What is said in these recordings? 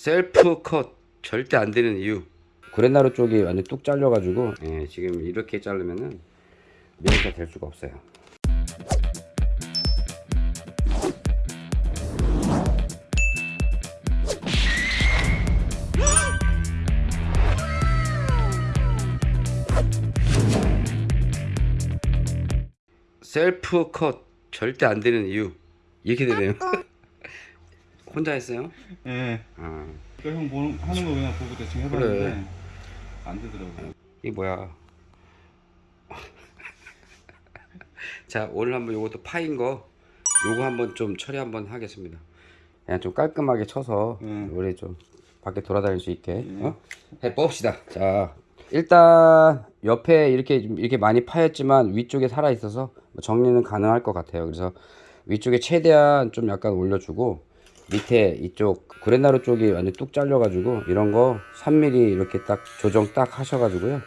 셀프 컷 절대 안 되는 이유. 구레나루 쪽이 완전 뚝 잘려 가지고 예, 지금 이렇게 자르면은 미니가 될 수가 없어요. 셀프 컷 절대 안 되는 이유. 이렇게 되네요 혼자 했어요? 예. 아. 그러니까 형 보는, 하는 거 그냥 보고 대충 해봤는데 안 되더라고요. 이게 뭐야 자 오늘 한번 요것도 파인 거 요거 한번 좀 처리 한번 하겠습니다 그냥 좀 깔끔하게 쳐서 음. 우리 좀 밖에 돌아다닐 수 있게 어? 해봅시다 자 일단 옆에 이렇게 좀 이렇게 많이 파였지만 위쪽에 살아 있어서 뭐 정리는 가능할 것 같아요 그래서 위쪽에 최대한 좀 약간 올려주고 밑에 이쪽 구레나루 쪽이 완전 뚝 잘려 가지고 이런 거 3mm 이렇게 딱 조정 딱 하셔 가지고요.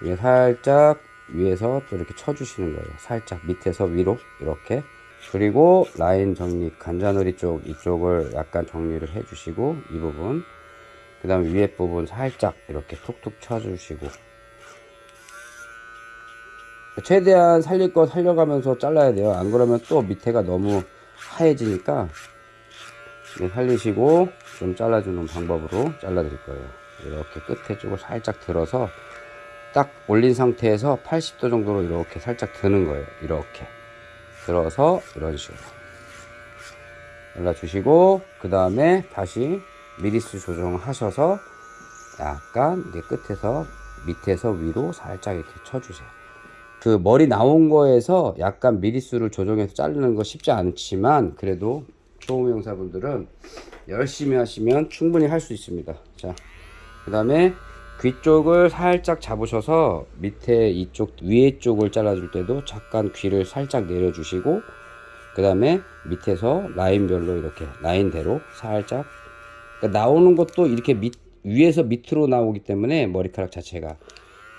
위에 살짝 위에서 또 이렇게 쳐 주시는 거예요. 살짝 밑에서 위로 이렇게. 그리고 라인 정리 간자놀이 쪽 이쪽을 약간 정리를 해 주시고 이 부분. 그 다음에 위에 부분 살짝 이렇게 툭툭 쳐 주시고. 최대한 살릴 거 살려가면서 잘라야 돼요. 안 그러면 또 밑에가 너무 하얘지니까 네, 살리시고 좀 잘라주는 방법으로 잘라 드릴 거예요. 이렇게 끝에 쪽을 살짝 들어서 딱 올린 상태에서 80도 정도로 이렇게 살짝 드는 거예요. 이렇게. 들어서 이런 식으로. 잘라주시고 그 다음에 다시 미리수 조정하셔서 약간 이제 끝에서 밑에서 위로 살짝 이렇게 쳐주세요. 그 머리 나온 거에서 약간 미리수를 조정해서 자르는 거 쉽지 않지만 그래도 초음영사분들은 열심히 하시면 충분히 할 수 있습니다. 자그 다음에 귀 쪽을 살짝 잡으셔서 밑에 이쪽 위에 쪽을 잘라줄 때도 잠깐 귀를 살짝 내려주시고 그 다음에 밑에서 라인별로 이렇게 라인대로 살짝 그러니까 나오는 것도 이렇게 밑, 위에서 밑으로 나오기 때문에 머리카락 자체가.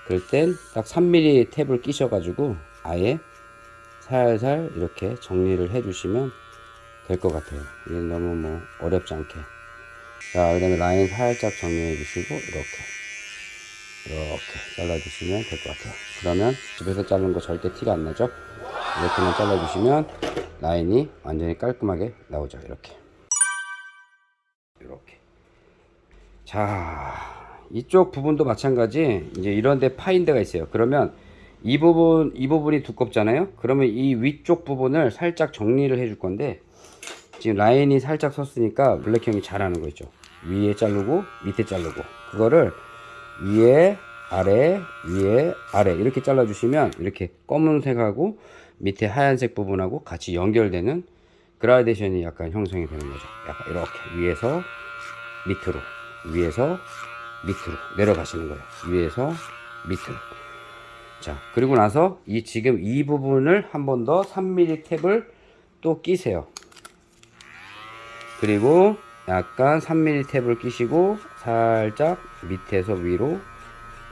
그럴 땐 딱 3mm 탭을 끼셔 가지고 아예 살살 이렇게 정리를 해 주시면 될 것 같아요. 이게 너무 뭐 어렵지 않게. 자그 다음에 라인 살짝 정리해 주시고 이렇게. 이렇게 잘라 주시면 될 것 같아요. 그러면 집에서 자른 거 절대 티가 안 나죠? 이렇게만 잘라 주시면 라인이 완전히 깔끔하게 나오죠. 이렇게. 이렇게. 자 이쪽 부분도 마찬가지. 이제 이런 데 파인 데가 있어요. 그러면 이 부분 이 부분이 두껍잖아요? 그러면 이 위쪽 부분을 살짝 정리를 해 줄 건데 지금 라인이 살짝 섰으니까 블랙형이 잘하는 거 있죠. 위에 자르고 밑에 자르고. 그거를 위에 아래 위에 아래 이렇게 잘라 주시면 이렇게 검은색하고 밑에 하얀색 부분하고 같이 연결되는 그라데이션이 약간 형성이 되는 거죠. 약간 이렇게 위에서 밑으로 위에서 밑으로 내려가시는 거예요. 위에서 밑으로. 자 그리고 나서 이 지금 이 부분을 한 번 더 3mm 탭을 또 끼세요 그리고 약간 3mm 탭을 끼시고 살짝 밑에서 위로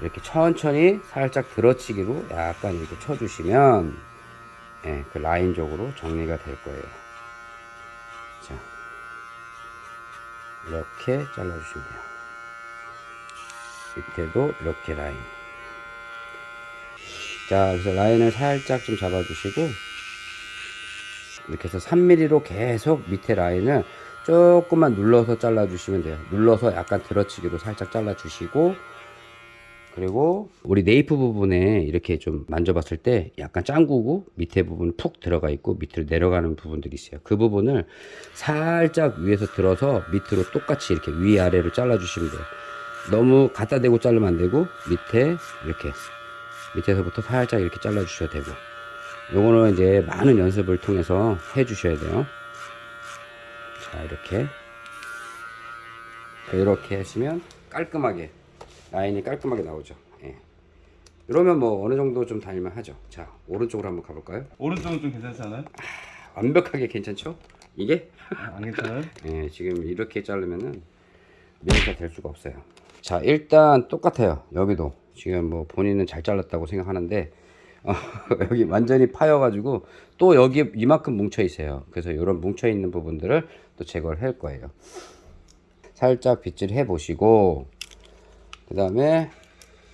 이렇게 천천히 살짝 들어치기로 약간 이렇게 쳐주시면 예, 그 라인적으로 정리가 될 거예요. 자 이렇게 잘라주시면 돼요. 밑에도 이렇게 라인. 자 그래서 라인을 살짝 좀 잡아주시고 이렇게 해서 3mm로 계속 밑에 라인을 조금만 눌러서 잘라 주시면 돼요. 눌러서 약간 들어치기로 살짝 잘라 주시고 그리고 우리 네이프 부분에 이렇게 좀 만져봤을 때 약간 짱구고 밑에 부분 푹 들어가 있고 밑으로 내려가는 부분들이 있어요. 그 부분을 살짝 위에서 들어서 밑으로 똑같이 이렇게 위아래로 잘라 주시면 돼요. 너무 갖다 대고 자르면 안 되고 밑에 이렇게 밑에서부터 살짝 이렇게 잘라 주셔도 되고. 요거는 이제 많은 연습을 통해서 해 주셔야 돼요 자 이렇게. 이렇게 하시면 깔끔하게 라인이 깔끔하게 나오죠. 예. 이러면 뭐 어느 정도 좀 다닐만 하죠. 자 오른쪽으로 한번 가볼까요? 오른쪽은 좀 괜찮지 않아요? 완벽하게 괜찮죠? 이게? 아, 안 괜찮아요? 예, 지금 이렇게 자르면은 미니가 될 수가 없어요. 자 일단 똑같아요. 여기도. 지금 뭐 본인은 잘 잘랐다고 생각하는데 어, 여기 완전히 파여 가지고 또 여기 이만큼 뭉쳐 있어요. 그래서 이런 뭉쳐 있는 부분들을 또 제거를 할 거예요. 살짝 빗질 해 보시고 그 다음에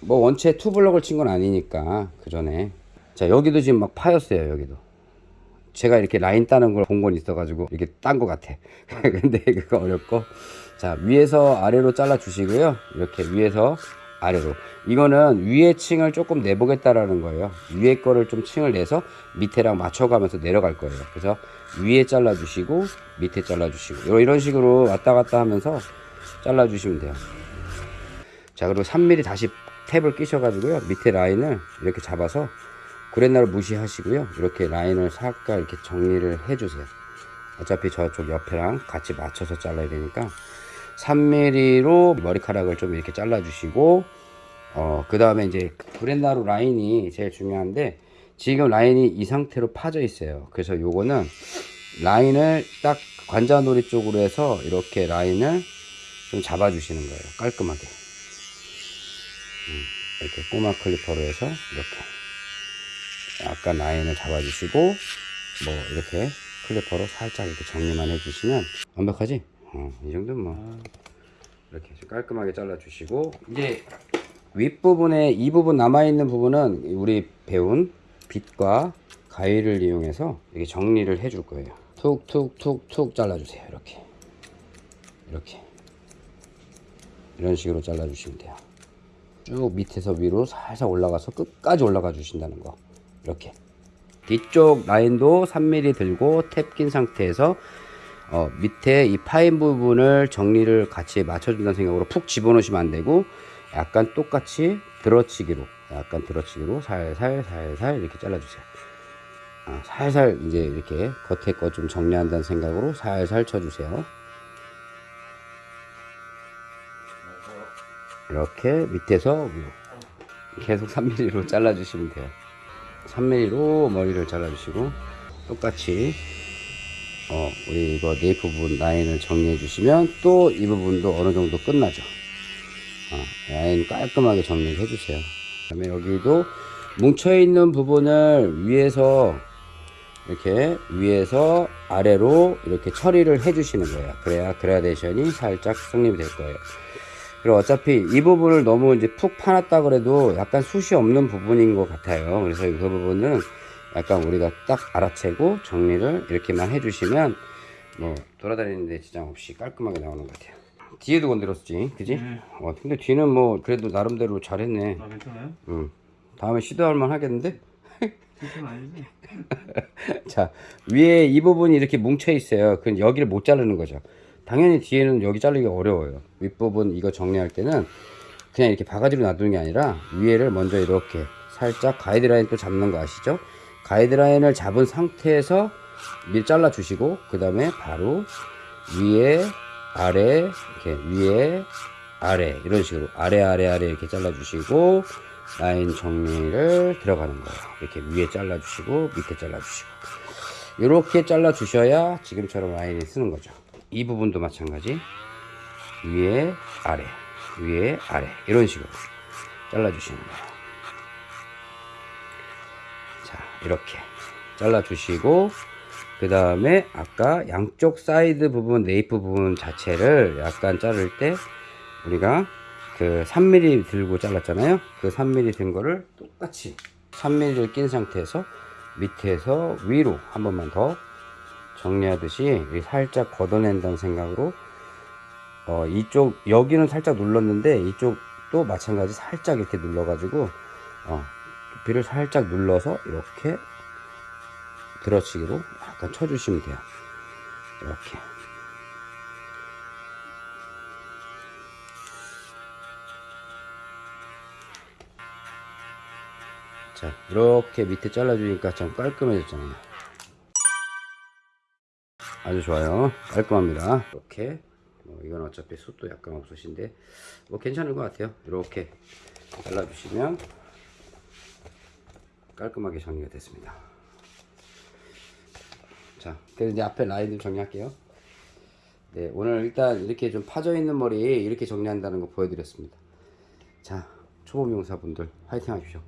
뭐 원체 투블럭을 친 건 아니니까 그 전에. 자 여기도 지금 막 파였어요 여기도. 제가 이렇게 라인 따는 걸 본 건 있어 가지고 이렇게 딴 것 같아. 근데 그거 어렵고. 자 위에서 아래로 잘라 주시고요. 이렇게 위에서 아래로. 이거는 위에 층을 조금 내보겠다라는 거예요. 위에 거를 좀 층을 내서 밑에랑 맞춰가면서 내려갈 거예요. 그래서 위에 잘라 주시고 밑에 잘라 주시고. 이런 식으로 왔다 갔다 하면서 잘라 주시면 돼요. 자 그리고 3mm 다시 탭을 끼셔 가지고요. 밑에 라인을 이렇게 잡아서 구렛나루 무시하시고요. 이렇게 라인을 살짝 이렇게 정리를 해주세요. 어차피 저쪽 옆에랑 같이 맞춰서 잘라야 되니까 3mm로 머리카락을 좀 이렇게 잘라주시고 어, 그 다음에 이제 구렛나루 라인이 제일 중요한데 지금 라인이 이 상태로 파져 있어요. 그래서 요거는 라인을 딱 관자놀이 쪽으로 해서 이렇게 라인을 좀 잡아 주시는 거예요. 깔끔하게. 음, 이렇게 꼬마 clipper로 해서 이렇게 약간 라인을 잡아 주시고 뭐 이렇게 clipper로 살짝 이렇게 정리만 해 주시면 완벽하지? 어, 이 정도면 뭐 이렇게 좀 깔끔하게 잘라 주시고. 이제 윗부분에 이 부분 남아있는 부분은 우리 배운 빗과 가위를 이용해서 이렇게 정리를 해줄 거예요. 툭툭툭툭 잘라주세요. 이렇게. 이렇게. 이런 식으로 잘라주시면 돼요. 쭉 밑에서 위로 살살 올라가서 끝까지 올라가 주신다는 거. 이렇게. 뒤쪽 라인도 3mm 들고 탭 낀 상태에서 어, 밑에 이 파인 부분을 정리를 같이 맞춰준다는 생각으로 푹 집어넣으시면 안 되고 약간 똑같이 들어치기로 약간 들어치기로 살살 살살 이렇게 잘라주세요. 아, 살살 이제 이렇게 겉에 거 좀 정리한다는 생각으로 살살 쳐주세요. 이렇게 밑에서 위로 계속 3mm로 잘라주시면 돼요. 3mm로 머리를 잘라주시고 똑같이 어, 우리 이거 네이프 부분 라인을 정리해 주시면 또 이 부분도 어느 정도 끝나죠. 어, 라인 깔끔하게 정리해 주세요 그 다음에 여기도 뭉쳐 있는 부분을 위에서 이렇게 위에서 아래로 이렇게 처리를 해 주시는 거예요 그래야 그라데이션이 살짝 성립이 될 거예요 그리고 어차피 이 부분을 너무 이제 푹 파놨다 그래도 약간 숱이 없는 부분인 것 같아요. 그래서 그 부분은 약간 우리가 딱 알아채고 정리를 이렇게만 해주시면 뭐 돌아다니는데 지장 없이 깔끔하게 나오는 것 같아요. 뒤에도 건드렸지, 그지? 네. 어, 근데 뒤는 뭐 그래도 나름대로 잘했네. 아 괜찮아요? 응. 다음에 시도할 만 하겠는데? 자, 위에 이 부분이 이렇게 뭉쳐 있어요. 그건 여기를 못 자르는 거죠. 당연히 뒤에는 여기 자르기 어려워요. 윗부분 이거 정리할 때는 그냥 이렇게 바가지로 놔두는 게 아니라 위에를 먼저 이렇게 살짝 가이드라인 또 잡는 거 아시죠? 가이드라인을 잡은 상태에서 밀 잘라 주시고 그 다음에 바로 위에 아래 이렇게 위에 아래 이런 식으로 아래 아래 아래 이렇게 잘라 주시고 라인 정리를 들어가는 거예요. 이렇게 위에 잘라 주시고 밑에 잘라 주시고 이렇게 잘라 주셔야 지금처럼 라인이 쓰는 거죠. 이 부분도 마찬가지. 위에 아래, 위에 아래 이런 식으로 잘라 주시는 거예요. 자, 이렇게 잘라 주시고 그 다음에 아까 양쪽 사이드 부분, nape 부분 자체를 약간 자를 때 우리가 그 3mm 들고 잘랐잖아요. 그 3mm 든 거를 똑같이 3mm를 낀 상태에서 밑에서 위로 한 번만 더 정리하듯이 살짝 걷어낸다는 생각으로 어 이쪽 여기는 살짝 눌렀는데 이쪽도 마찬가지 살짝 이렇게 눌러 가지고 어 두피를 살짝 눌러서 이렇게 들어치기로 약간 쳐주시면 돼요. 이렇게. 자, 이렇게 밑에 잘라주니까 좀 깔끔해졌잖아요. 아주 좋아요. 깔끔합니다. 이렇게. 뭐 이건 어차피 숱도 약간 없으신데, 뭐 괜찮은 것 같아요. 이렇게 잘라주시면 깔끔하게 정리가 됐습니다. 자, 그래서 이제 앞에 라인을 정리할게요. 네, 오늘 일단 이렇게 좀 파져있는 머리 이렇게 정리한다는 거 보여드렸습니다. 자, 초보 미용사분들 화이팅 하십시오.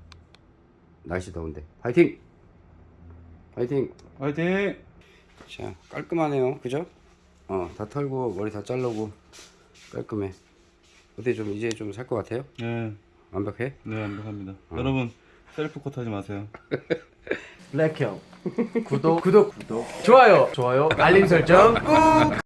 날씨 더운데 화이팅! 화이팅! 화이팅! 자, 깔끔하네요. 그죠? 어, 다 털고 머리 다 자르고 깔끔해. 어때 좀 이제 좀 살 것 같아요? 네. 완벽해? 네, 완벽합니다. 어. 여러분 셀프 컷 하지 마세요. 블랙형. 구독. 구독. 구독 좋아요. 좋아요. 알림 설정 꾹.